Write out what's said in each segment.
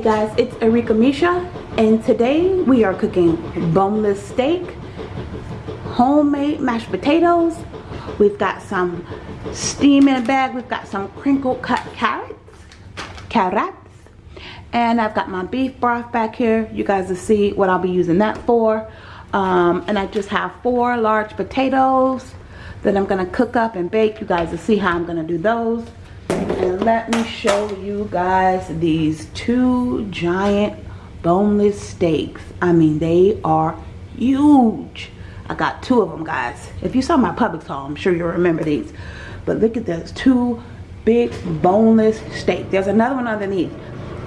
Hey guys, it's Arika Misha and today we are cooking boneless steak, homemade mashed potatoes. We've got some steam in a bag. We've got some crinkle cut carrots, carrots. And I've got my beef broth back here. You guys will see what I'll be using that for. Um, and I just have four large potatoes that I'm to cook up and bake. You guys will see how I'm to do those. And let me show you guys these two giant boneless steaks. I mean, they are huge. I got two of them, guys. If you saw my Publix haul, I'm sure you'll remember these. But look at those two big boneless steaks. There's another one underneath.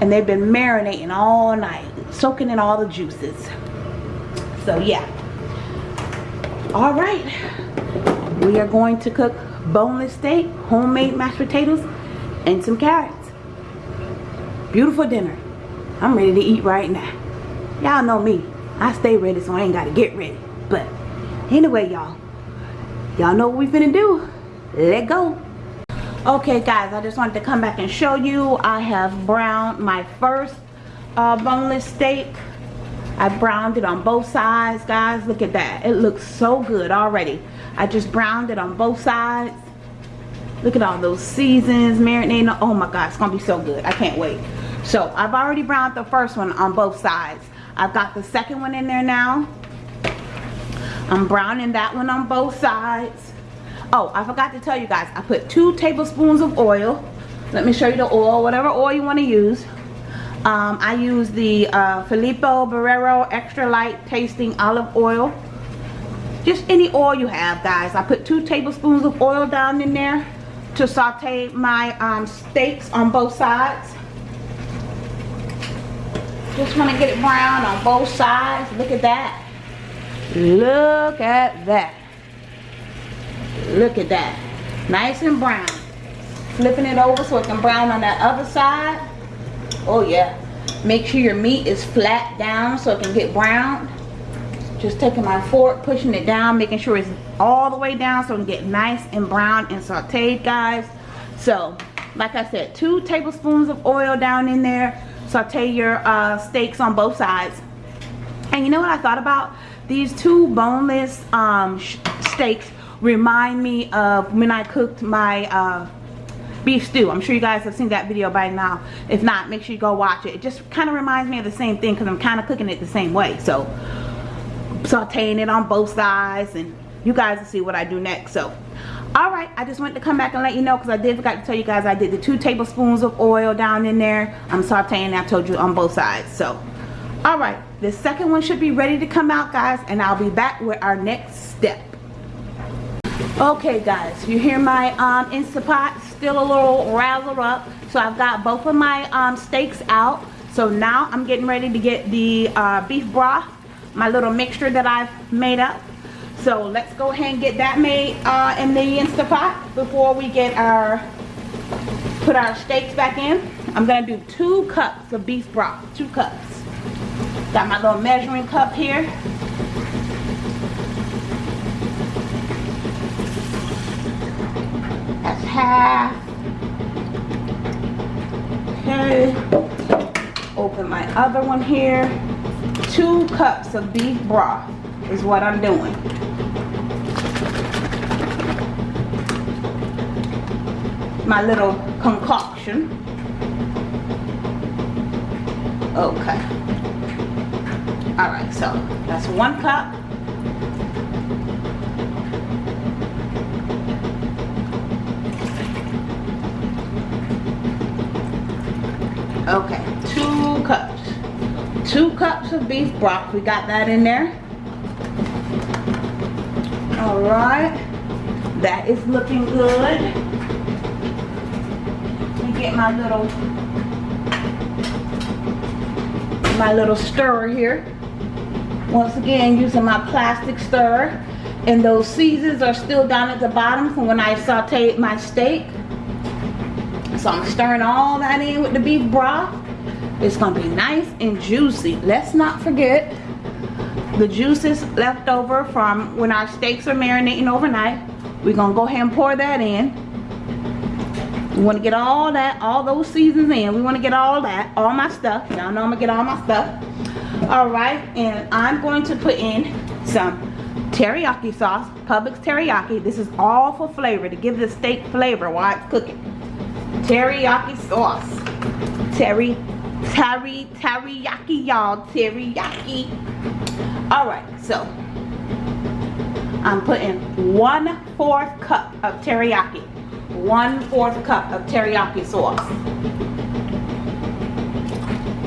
And they've been marinating all night, soaking in all the juices. So, yeah. All right. We are going to cook boneless steak, homemade mashed potatoes, and some carrots. Beautiful dinner. I'm ready to eat right now. Y'all know me. I stay ready so I ain't got to get ready. But anyway, y'all. Y'all know what we finna do. Let go. Okay, guys. I just wanted to come back and show you. I have browned my first uh, boneless steak. I browned it on both sides, guys. Look at that. It looks so good already. I just browned it on both sides. Look at all those seasons marinating. Oh my God, it's gonna be so good. I can't wait. So I've already browned the first one on both sides. I've got the second one in there now. I'm browning that one on both sides. Oh, I forgot to tell you guys, I put two tablespoons of oil. Let me show you the oil, whatever oil you want to use. Um, I use the uh, Filippo Berio Extra Light Tasting Olive Oil. Just any oil you have, guys. I put two tablespoons of oil down in there to saute my um, steaks on both sides. Just want to get it brown on both sides. Look at that. Look at that. Look at that. Nice and brown. Flipping it over so it can brown on that other side. Oh yeah. Make sure your meat is flat down so it can get browned just taking my fork pushing it down making sure it's all the way down so it can get nice and brown and sauteed guys. So like I said two tablespoons of oil down in there. Saute your uh, steaks on both sides. And you know what I thought about? These two boneless um, steaks remind me of when I cooked my uh, beef stew. I'm sure you guys have seen that video by now. If not make sure you go watch it. It just kind of reminds me of the same thing because I'm kind of cooking it the same way. So sauteing it on both sides and you guys will see what I do next. So all right I just wanted to come back and let you know because I did forgot to tell you guys I did the two tablespoons of oil down in there. I'm sauteing I told you on both sides. So all right the second one should be ready to come out guys and I'll be back with our next step. Okay guys you hear my um Instapot still a little razzled up so I've got both of my um steaks out. So now I'm getting ready to get the uh, beef broth my little mixture that I've made up. So let's go ahead and get that made uh, in the Instapot before we get our, put our steaks back in. I'm to do two cups of beef broth, two cups. Got my little measuring cup here. That's half. Okay. Open my other one here two cups of beef broth is what I'm doing. My little concoction. Okay. Alright, so that's one cup. Okay, two cups two cups of beef broth we got that in there all right that is looking good get my little my little stirrer here once again using my plastic stirrer and those seasons are still down at the bottom from when I sauteed my steak so I'm stirring all that in with the beef broth it's gonna be nice and juicy. Let's not forget the juices left over from when our steaks are marinating overnight. We're gonna go ahead and pour that in. We want to get all that, all those seasons in. We want to get all that, all my stuff. Y'all know I'm going to get all my stuff. All right, and I'm going to put in some teriyaki sauce, Publix teriyaki. This is all for flavor, to give the steak flavor while it's cooking. Teriyaki sauce. Teri, teri, teriyaki, y'all. Teriyaki. All right, so I'm putting one fourth cup of teriyaki. One fourth cup of teriyaki sauce.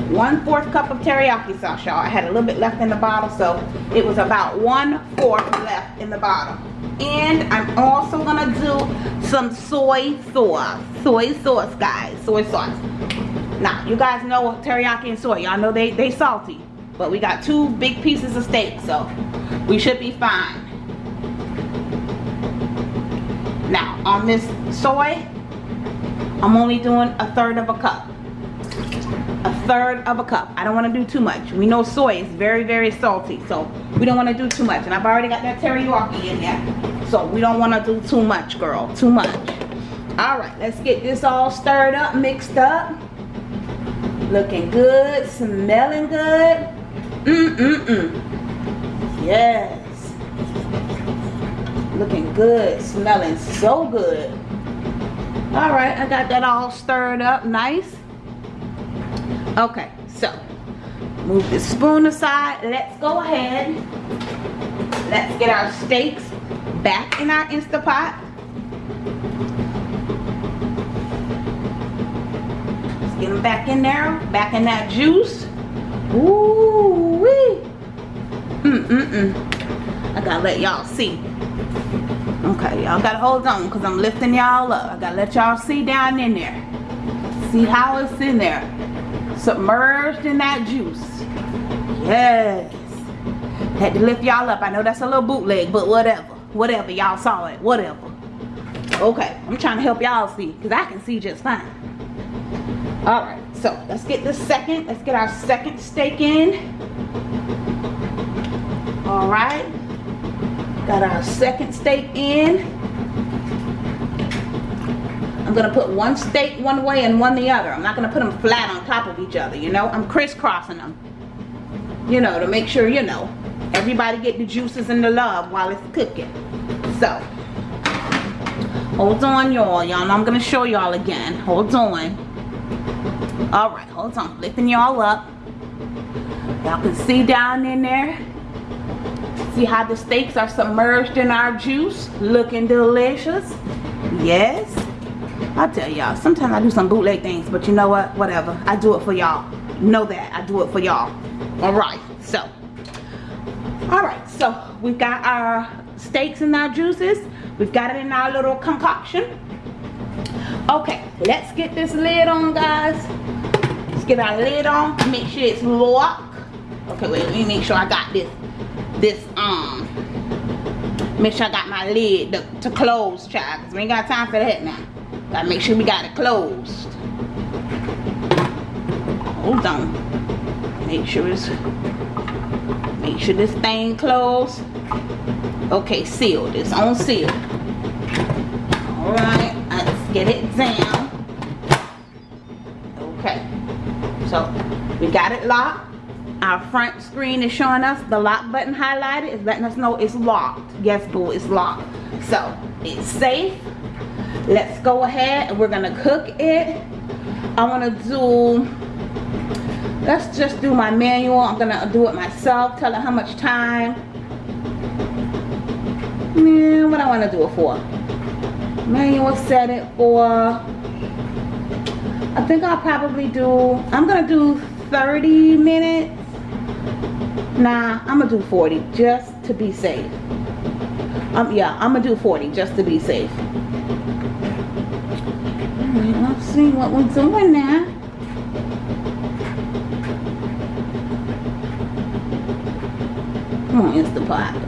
One fourth cup of teriyaki sauce, y'all. I had a little bit left in the bottle, so it was about one fourth left in the bottle. And I'm also gonna do some soy sauce. Soy sauce, guys. Soy sauce. Now, you guys know teriyaki and soy. Y'all know they, they salty. But we got two big pieces of steak, so we should be fine. Now, on this soy, I'm only doing a third of a cup. A third of a cup. I don't want to do too much. We know soy is very, very salty, so we don't want to do too much. And I've already got that teriyaki in there, so we don't want to do too much, girl. Too much. All right, let's get this all stirred up, mixed up. Looking good, smelling good. Mm-mm-mm. Yes. Good, smelling so good. All right, I got that all stirred up nice. Okay, so move the spoon aside. Let's go ahead. Let's get our steaks back in our Instapot. Let's get them back in there, back in that juice. Ooh wee. Mm mm mm. I gotta let y'all see. Okay, y'all gotta hold on because I'm lifting y'all up. I gotta let y'all see down in there. See how it's in there. Submerged in that juice. Yes. Had to lift y'all up. I know that's a little bootleg, but whatever. Whatever. Y'all saw it. Whatever. Okay, I'm trying to help y'all see because I can see just fine. Alright, so let's get the second. Let's get our second steak in. Alright. Got our second steak in. I'm gonna put one steak one way and one the other. I'm not gonna put them flat on top of each other, you know? I'm crisscrossing them. You know, to make sure, you know, everybody get the juices and the love while it's cooking. So, hold on y'all. Y'all I'm gonna show y'all again. Hold on. Alright, hold on. Lifting y'all up. Y'all can see down in there. See how the steaks are submerged in our juice? Looking delicious. Yes. I tell y'all, sometimes I do some bootleg things, but you know what? Whatever. I do it for y'all. Know that. I do it for y'all. Alright, so. Alright, so we've got our steaks and our juices. We've got it in our little concoction. Okay, let's get this lid on, guys. Let's get our lid on. Make sure it's locked. Okay, wait, let me make sure I got this. This, um, make sure I got my lid to, to close, child. Because we ain't got time for that now. Gotta make sure we got it closed. Hold on. Make sure it's, make sure this thing closed. Okay, sealed. It's on seal. Alright let's get it down. Okay. So we got it locked. Our front screen is showing us the lock button highlighted. It's letting us know it's locked. Yes, boo, it's locked. So it's safe. Let's go ahead and we're gonna cook it. I wanna do, let's just do my manual. I'm gonna do it myself, tell it how much time. Man, what I wanna do it for? manual set it for I think I'll probably do I'm gonna do 30 minutes nah I'm gonna do 40 just to be safe um yeah I'm gonna do 40 just to be safe Alright, let's see what we're doing now come on Instapot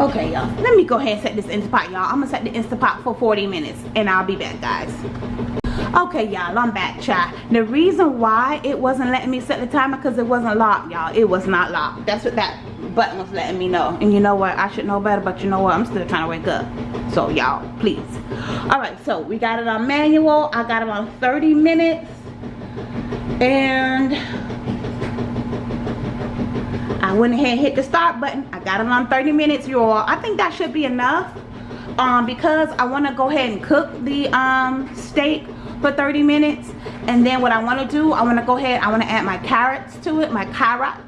Okay, y'all. Let me go ahead and set this Instapot, y'all. I'm to set the Instapot for 40 minutes. And I'll be back, guys. Okay, y'all. I'm back, child. The reason why it wasn't letting me set the timer because it wasn't locked, y'all. It was not locked. That's what that button was letting me know. And you know what? I should know better, but you know what? I'm still trying to wake up. So, y'all, please. all right so we got it on manual i got it on 30 minutes and I went ahead and hit the start button. I got it on 30 minutes, y'all. I think that should be enough um, because I want to go ahead and cook the um, steak for 30 minutes. And then what I want to do, I want to go ahead, I want to add my carrots to it, my carrots.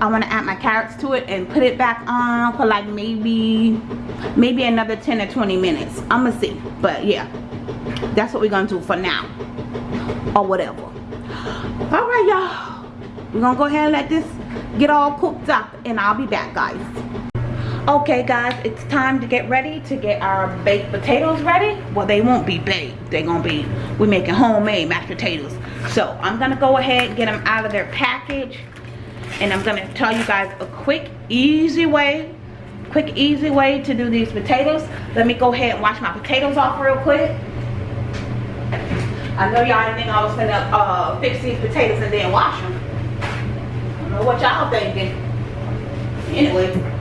I want to add my carrots to it and put it back on for like maybe, maybe another 10 or 20 minutes. I'm going to see. But yeah, that's what we're going to do for now. Or whatever. All right, y'all. We're going to go ahead and let this get all cooked up and I'll be back guys okay guys it's time to get ready to get our baked potatoes ready. Well they won't be baked. They're gonna be we're making homemade mashed potatoes. So I'm gonna go ahead and get them out of their package. And I'm gonna tell you guys a quick easy way quick easy way to do these potatoes. Let me go ahead and wash my potatoes off real quick. I know y'all think I was gonna uh, fix these potatoes and then wash them i don't know what y'all thinking. Anyway.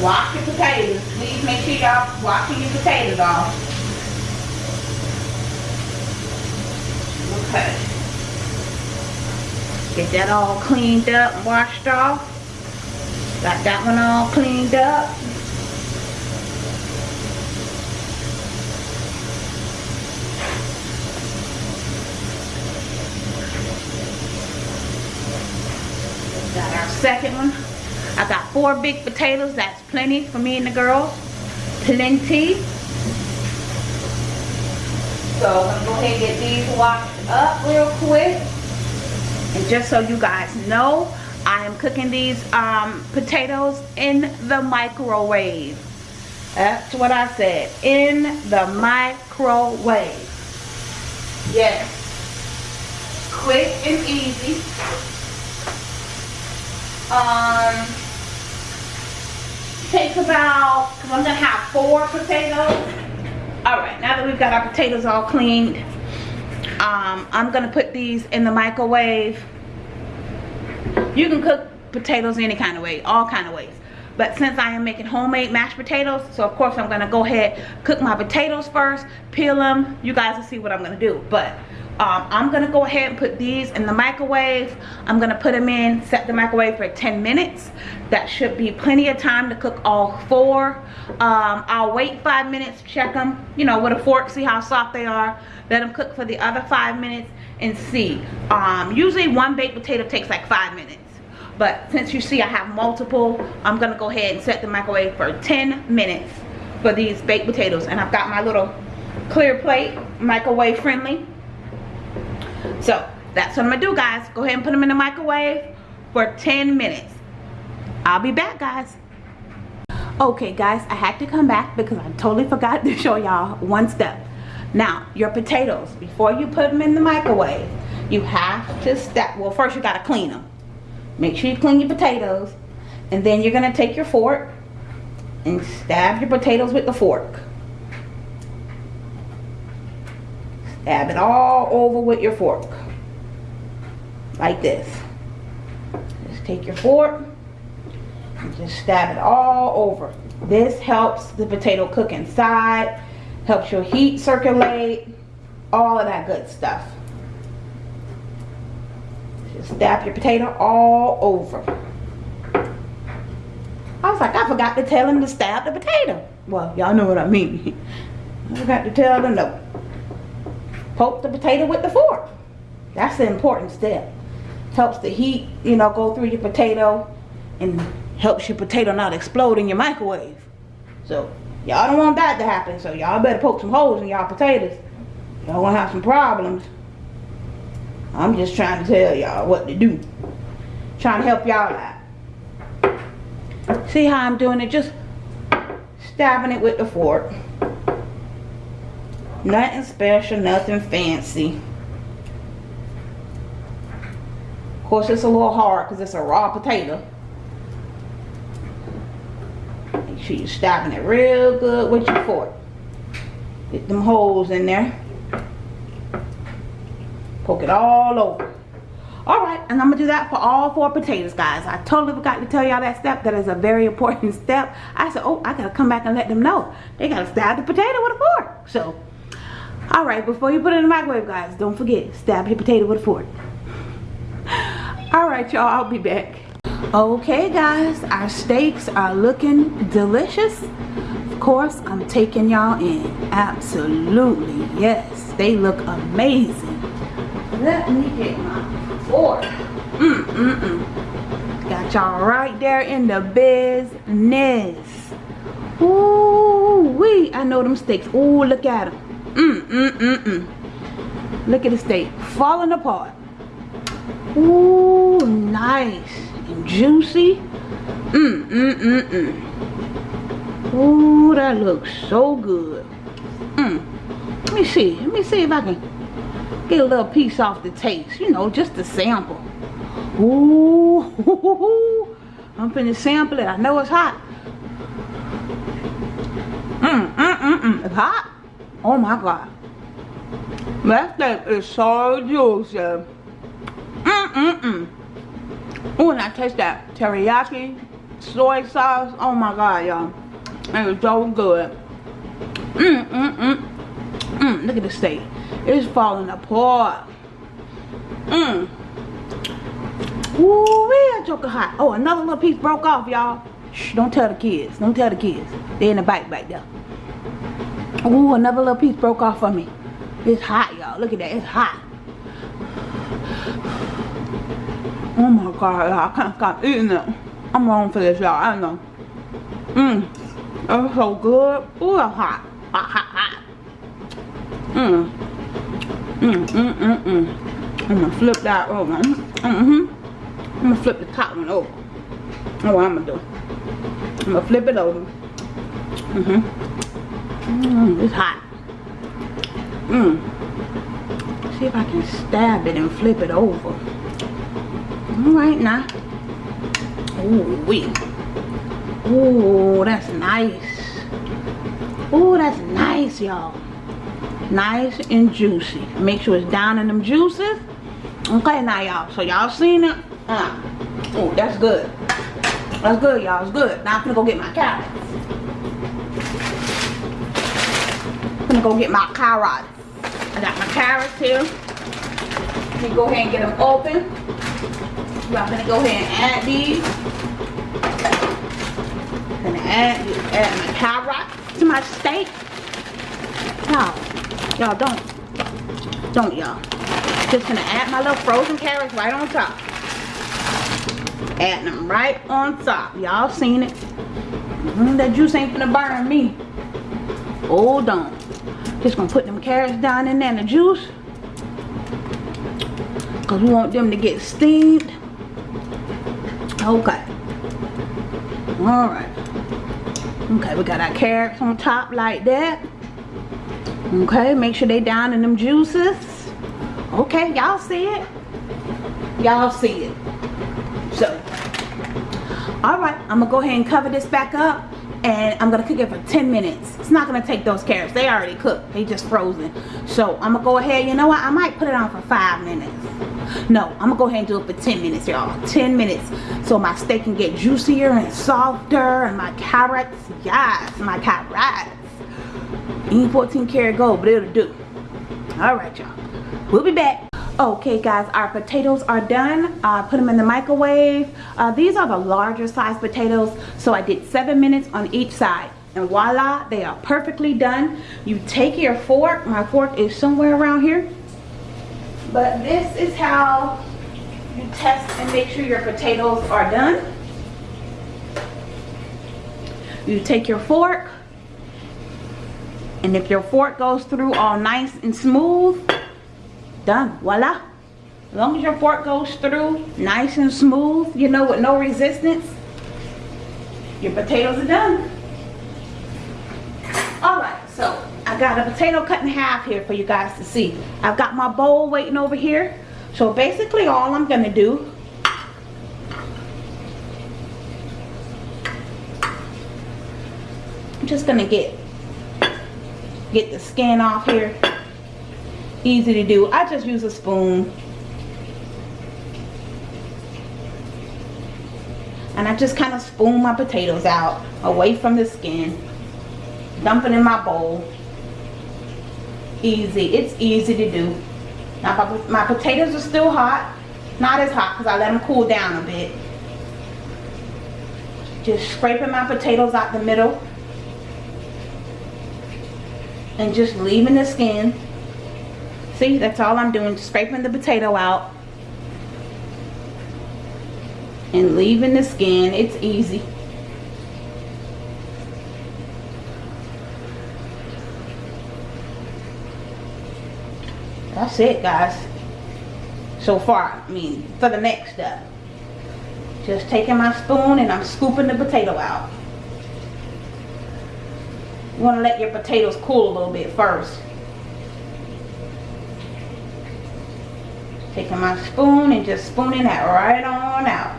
Wash your potatoes. Please make sure y'all washing your potatoes off. Okay. Get that all cleaned up washed off. Got that one all cleaned up. Got our second one. I got four big potatoes. That's plenty for me and the girls. Plenty. So I'm going to go ahead and get these washed up real quick. And just so you guys know, I am cooking these um, potatoes in the microwave. That's what I said. In the microwave. Yes. Quick and easy. Um, takes about, because I'm going to have four potatoes. Alright, now that we've got our potatoes all cleaned, um, I'm going to put these in the microwave. You can cook potatoes any kind of way, all kind of ways. But since I am making homemade mashed potatoes, so of course I'm going to go ahead, cook my potatoes first, peel them. You guys will see what I'm going to do. But um, I'm gonna go ahead and put these in the microwave. I'm gonna put them in set the microwave for 10 minutes. That should be plenty of time to cook all four. Um, I'll wait five minutes check them you know with a fork see how soft they are. Let them cook for the other five minutes and see. Um, usually one baked potato takes like five minutes but since you see I have multiple I'm gonna go ahead and set the microwave for 10 minutes for these baked potatoes and I've got my little clear plate microwave friendly so that's what I'm gonna do guys. Go ahead and put them in the microwave for 10 minutes. I'll be back guys. Okay guys, I had to come back because I totally forgot to show y'all one step. Now, your potatoes, before you put them in the microwave, you have to step, well first you gotta clean them. Make sure you clean your potatoes and then you're gonna take your fork and stab your potatoes with the fork. Dab it all over with your fork. Like this. Just take your fork and just stab it all over. This helps the potato cook inside, helps your heat circulate, all of that good stuff. Stab your potato all over. I was like, I forgot to tell him to stab the potato. Well, y'all know what I mean. I forgot to tell him no poke the potato with the fork. That's the important step. Helps the heat, you know, go through your potato and helps your potato not explode in your microwave. So, y'all don't want that to happen. So, y'all better poke some holes in y'all potatoes. Y'all gonna have some problems. I'm just trying to tell y'all what to do. Trying to help y'all out. See how I'm doing it? Just stabbing it with the fork. Nothing special, nothing fancy. Of course, it's a little hard because it's a raw potato. Make sure you're stabbing it real good with your fork. Get them holes in there. Poke it all over. all right and i'm gonna do that for all four potatoes guys. I totally forgot to tell y'all that step. That is a very important step. I said oh i gotta come back and let them know. They gotta stab the potato with a fork. So all right before you put it in the microwave guys don't forget stab your potato with a fork. All right y'all i'll be back. Okay guys our steaks are looking delicious. Of course i'm taking y'all in. Absolutely yes they look amazing let me get my fork mm mm mm got y'all right there in the business Ooh wee I know them steaks Ooh look at them mm mm mm mm look at the steak falling apart Ooh nice and juicy. Mmm, mmm, mmm, mmm. Ooh, that looks so good. Mmm. Let me see. Let me see if I can get a little piece off the taste. You know, just a sample. Ooh, I'm finna sample it. I know it's hot. Mmm, mmm, mmm, mmm. It's hot. Oh my God. That thing is so juicy. Mmm, mmm, mmm. Oh, and I taste that teriyaki soy sauce. Oh my god, y'all. It is so good. Mmm, mmm, mmm. Mmm, look at the steak. It's falling apart. Mmm. Ooh, that joker hot. Oh, another little piece broke off, y'all. Shh, don't tell the kids. Don't tell the kids. They in the bike back there. Ooh, another little piece broke off for me. It's hot, y'all. Look at that. It's hot. Oh my god, I can't stop eating it. I'm wrong for this, y'all. I don't know. Mmm. It's so good. Ooh, hot. Hot, hot, hot. Mmm. Mmm, mmm, mmm, mmm. I'm gonna flip that over. Mm, mm-hmm. I'm gonna flip the top one over. That's what I'm gonna do. I'm gonna flip it over. Mm-hmm. Mmm, it's hot. Mmm. See if I can stab it and flip it over. All right now. Ooh, wee. Ooh, that's nice. Ooh, that's nice, y'all. Nice and juicy. Make sure it's down in them juices. Okay, now, y'all. So, y'all seen it? Uh, oh, that's good. That's good, y'all. It's good. Now, I'm gonna go get my carrots. I'm gonna go get my carrots. I got my carrots here. Let me go ahead and get them open. I'm gonna go ahead and add these. I'm gonna add, add my carrots to my steak. Y'all, y'all don't, don't y'all. Just gonna add my little frozen carrots right on top. Add them right on top. Y'all seen it. Mm, that juice ain't gonna burn me. Hold on. Just gonna put them carrots down in there in the juice. Because we want them to get steamed. Okay. Alright. Okay, we got our carrots on top like that. Okay, make sure they down in them juices. Okay, y'all see it? Y'all see it. So, alright, I'm going to go ahead and cover this back up and I'm gonna cook it for 10 minutes. It's not gonna take those carrots. They already cooked. They just frozen. So I'm gonna go ahead you know what? I might put it on for five minutes. No I'm gonna go ahead and do it for 10 minutes y'all. 10 minutes. So my steak can get juicier and softer and my carrots yes my carrots ain't 14 karat gold but it'll do. All right y'all. We'll be back. Okay guys our potatoes are done. Uh, put them in the microwave. Uh, these are the larger size potatoes so I did seven minutes on each side. And voila they are perfectly done. You take your fork. My fork is somewhere around here. But this is how you test and make sure your potatoes are done. You take your fork and if your fork goes through all nice and smooth done voila. As long as your fork goes through nice and smooth you know with no resistance your potatoes are done. All right so i got a potato cut in half here for you guys to see. I've got my bowl waiting over here. So basically all i'm gonna do i'm just gonna get get the skin off here. Easy to do. I just use a spoon. And I just kind of spoon my potatoes out away from the skin. Dump it in my bowl. Easy. It's easy to do. Now my, my potatoes are still hot. Not as hot because I let them cool down a bit. Just scraping my potatoes out the middle and just leaving the skin. See that's all I'm doing scraping the potato out and leaving the skin. It's easy. That's it guys. So far I mean for the next step. Just taking my spoon and I'm scooping the potato out you want to let your potatoes cool a little bit first taking my spoon and just spooning that right on out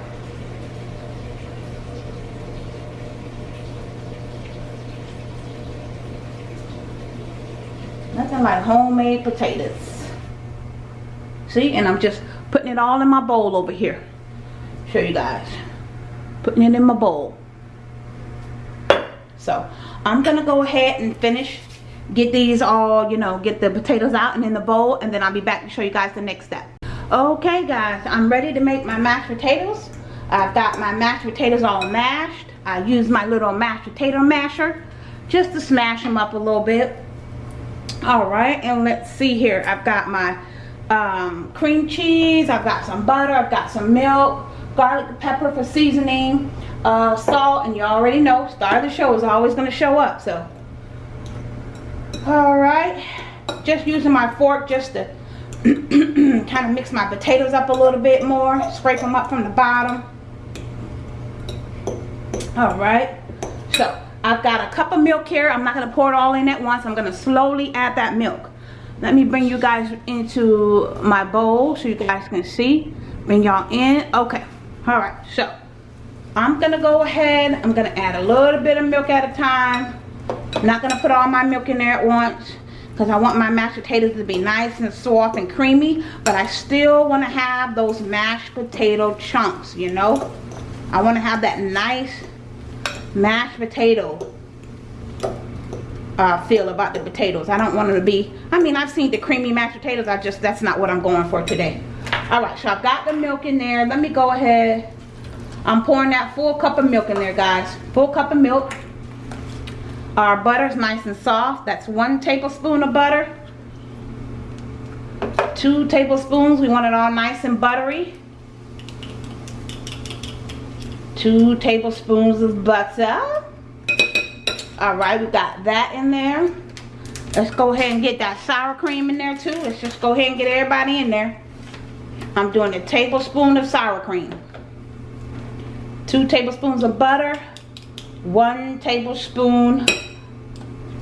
Nothing like homemade potatoes. See, and I'm just putting it all in my bowl over here. Show you guys. Putting it in my bowl. So, I'm to go ahead and finish. Get these all, you know, get the potatoes out and in the bowl. And then I'll be back to show you guys the next step. Okay, guys. I'm ready to make my mashed potatoes. I've got my mashed potatoes all mashed. I use my little mashed potato masher just to smash them up a little bit all right and let's see here i've got my um, cream cheese i've got some butter i've got some milk garlic pepper for seasoning uh, salt and you already know star of the show is always going to show up so all right just using my fork just to kind of mix my potatoes up a little bit more scrape them up from the bottom all right so I've got a cup of milk here. I'm not going to pour it all in at once. I'm going to slowly add that milk. Let me bring you guys into my bowl so you guys can see. Bring y'all in. Okay. Alright. So, I'm going to go ahead. I'm going to add a little bit of milk at a time. I'm not going to put all my milk in there at once. Because I want my mashed potatoes to be nice and soft and creamy. But I still want to have those mashed potato chunks, you know. I want to have that nice mashed potato uh, feel about the potatoes. I don't want them to be, I mean, I've seen the creamy mashed potatoes. I just, that's not what I'm going for today. All right, so I've got the milk in there. Let me go ahead. I'm pouring that full cup of milk in there, guys. Full cup of milk. Our butter's nice and soft. That's one tablespoon of butter. Two tablespoons. We want it all nice and buttery two tablespoons of butter all right we got that in there let's go ahead and get that sour cream in there too let's just go ahead and get everybody in there I'm doing a tablespoon of sour cream two tablespoons of butter one tablespoon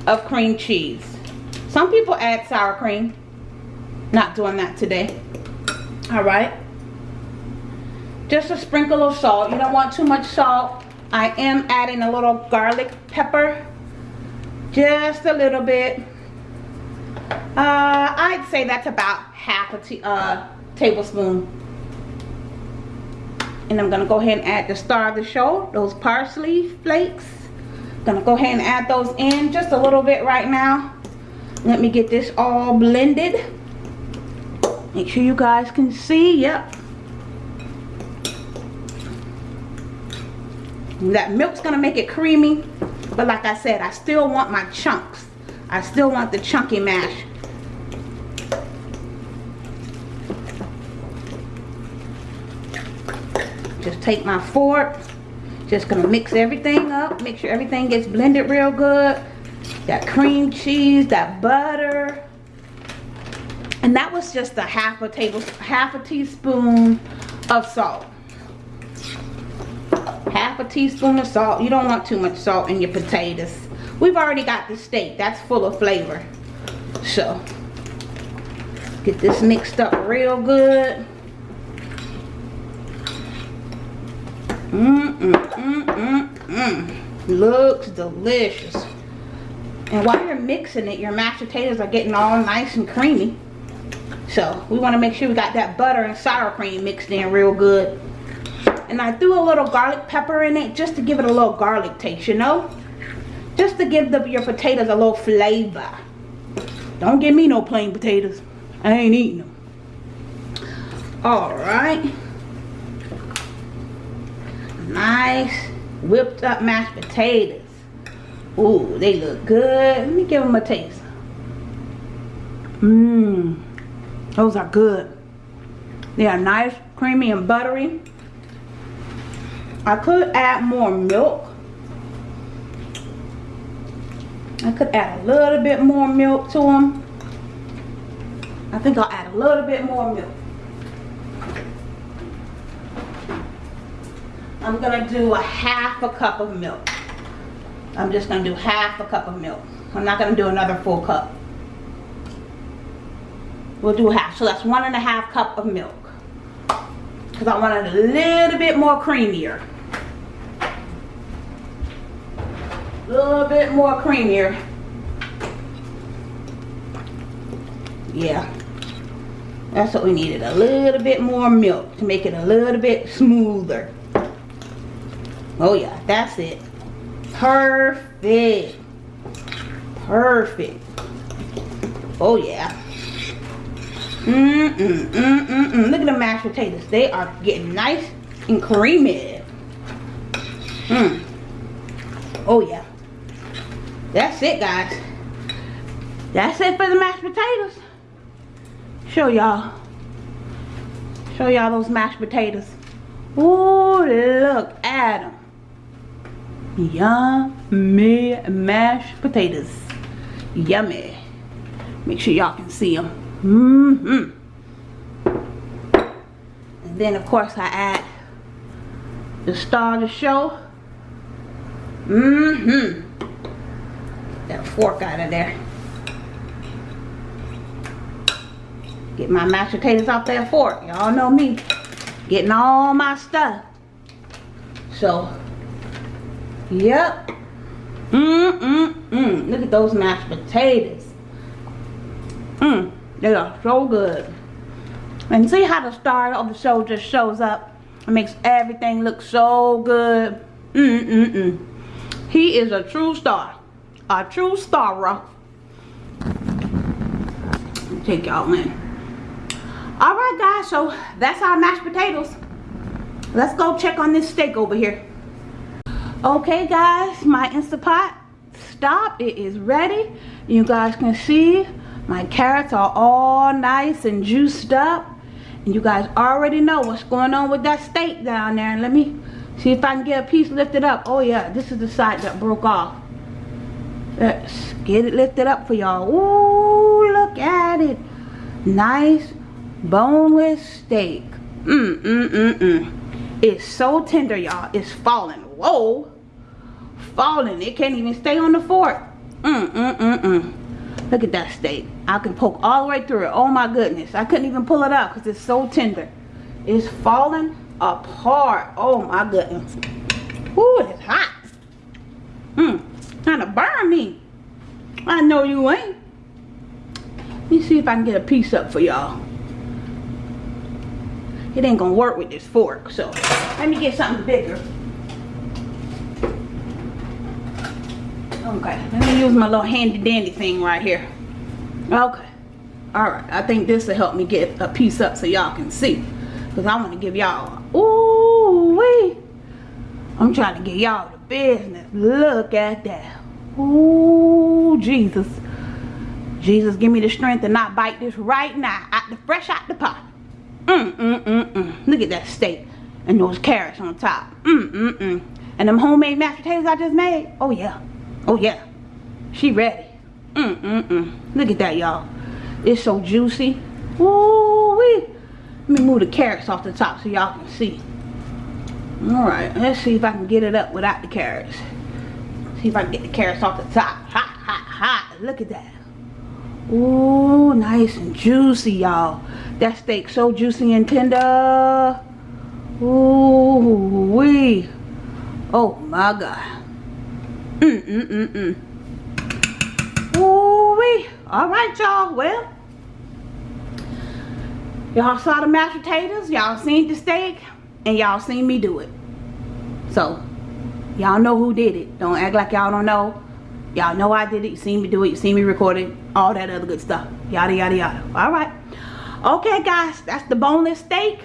of cream cheese some people add sour cream not doing that today all right just a sprinkle of salt. You don't want too much salt. I am adding a little garlic pepper. Just a little bit. Uh, I'd say that's about half a uh, tablespoon. And I'm to go ahead and add the star of the show, those parsley flakes. Gonna go ahead and add those in just a little bit right now. Let me get this all blended. Make sure you guys can see. Yep, that milk's gonna make it creamy but like I said I still want my chunks I still want the chunky mash just take my fork just gonna mix everything up make sure everything gets blended real good. That cream cheese that butter. And that was just a half a table half a teaspoon of salt. Half a teaspoon of salt. You don't want too much salt in your potatoes. We've already got the steak. That's full of flavor. So get this mixed up real good mm mm mm mm mm looks delicious and while you're mixing it your mashed potatoes are getting all nice and creamy so we want to make sure we got that butter and sour cream mixed in real good and I threw a little garlic pepper in it just to give it a little garlic taste, you know? Just to give the, your potatoes a little flavor. Don't give me no plain potatoes. I ain't eating them. Alright. Nice whipped up mashed potatoes. Ooh, they look good. Let me give them a taste. Mmm. Those are good. They are nice, creamy, and buttery. I could add more milk. I could add a little bit more milk to them. I think I'll add a little bit more milk. I'm gonna do a half a cup of milk. I'm just gonna do half a cup of milk. I'm not gonna do another full cup. We'll do half. So that's one and a half cup of milk. Because I want it a little bit more creamier. A little bit more creamier. Yeah. That's what we needed. A little bit more milk to make it a little bit smoother. Oh yeah, that's it. Perfect. Perfect. Oh yeah. Mm, mm, mm, mm, mm. Look at the mashed potatoes. They are getting nice and creamy. Mm. Oh yeah. That's it guys. That's it for the mashed potatoes. Show y'all. Show y'all those mashed potatoes. Oh, look at them. Yummy mashed potatoes. Yummy. Make sure y'all can see them. Mm hmm And then of course I add the star of the show. Mm hmm That fork out of there. Get my mashed potatoes off that fork. Y'all know me. Getting all my stuff. So Yep. Mmm-mm-mm. Look at those mashed potatoes. Mmm. They are so good. And see how the star of the show just shows up. It makes everything look so good. Mm-mm-mm. He is a true star. A true star. Take y'all in. Alright guys, so that's our mashed potatoes. Let's go check on this steak over here okay guys my instapot stop it is ready. You guys can see my carrots are all nice and juiced up. And you guys already know what's going on with that steak down there. Let me see if I can get a piece lifted up. Oh yeah this is the side that broke off. Let's get it lifted up for y'all. Ooh, look at it. Nice boneless steak. Mm mm mm mm. It's so tender y'all. It's falling whoa falling it can't even stay on the fork. Mm mm mm mm. Look at that steak. I can poke all the way through it. Oh my goodness i couldn't even pull it out because it's so tender. It's falling apart. Oh my goodness. Ooh, it's hot. Mm trying to burn me. I know you ain't. Let me see if i can get a piece up for y'all. It ain't gonna work with this fork so let me get something bigger Okay, let me use my little handy dandy thing right here. Okay. Alright, I think this will help me get a piece up so y'all can see. Because I want to give y'all, ooh wee. I'm trying to get y'all the business. Look at that. Ooh, Jesus. Jesus, give me the strength to not bite this right now. Out the fresh out the pot. Mm, mm, mm, mm. Look at that steak. And those carrots on top. Mm, mm, mm. And them homemade mashed potatoes I just made. Oh, yeah. Oh yeah, she ready. Mm, mm, mm. Look at that, y'all. It's so juicy. Ooh wee. Let me move the carrots off the top so y'all can see. Alright, let's see if I can get it up without the carrots. See if I can get the carrots off the top. Hot, hot, hot. Look at that. Ooh, nice and juicy, y'all. That steak so juicy and tender. Ooh, wee. Oh my God. Mm, mm, mm, mm. Ooh-wee. All right, y'all. Well, y'all saw the mashed potatoes. Y'all seen the steak. and y'all seen me do it. So, y'all know who did it. Don't act like y'all don't know. Y'all know I did it. You seen me do it. You seen me record it. All that other good stuff. Yada, yada, yada. All right. Okay, guys. That's the boneless steak,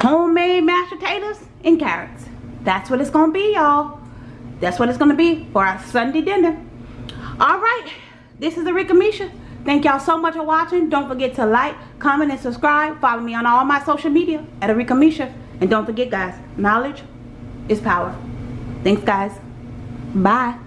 homemade mashed potatoes, and carrots. That's what it's going to be, y'all. That's what it's going to be for our Sunday dinner. All right. This is Arika Misha. Thank y'all so much for watching. Don't forget to like, comment, and subscribe. Follow me on all my social media at Arika Misha. And don't forget, guys, knowledge is power. Thanks, guys. Bye.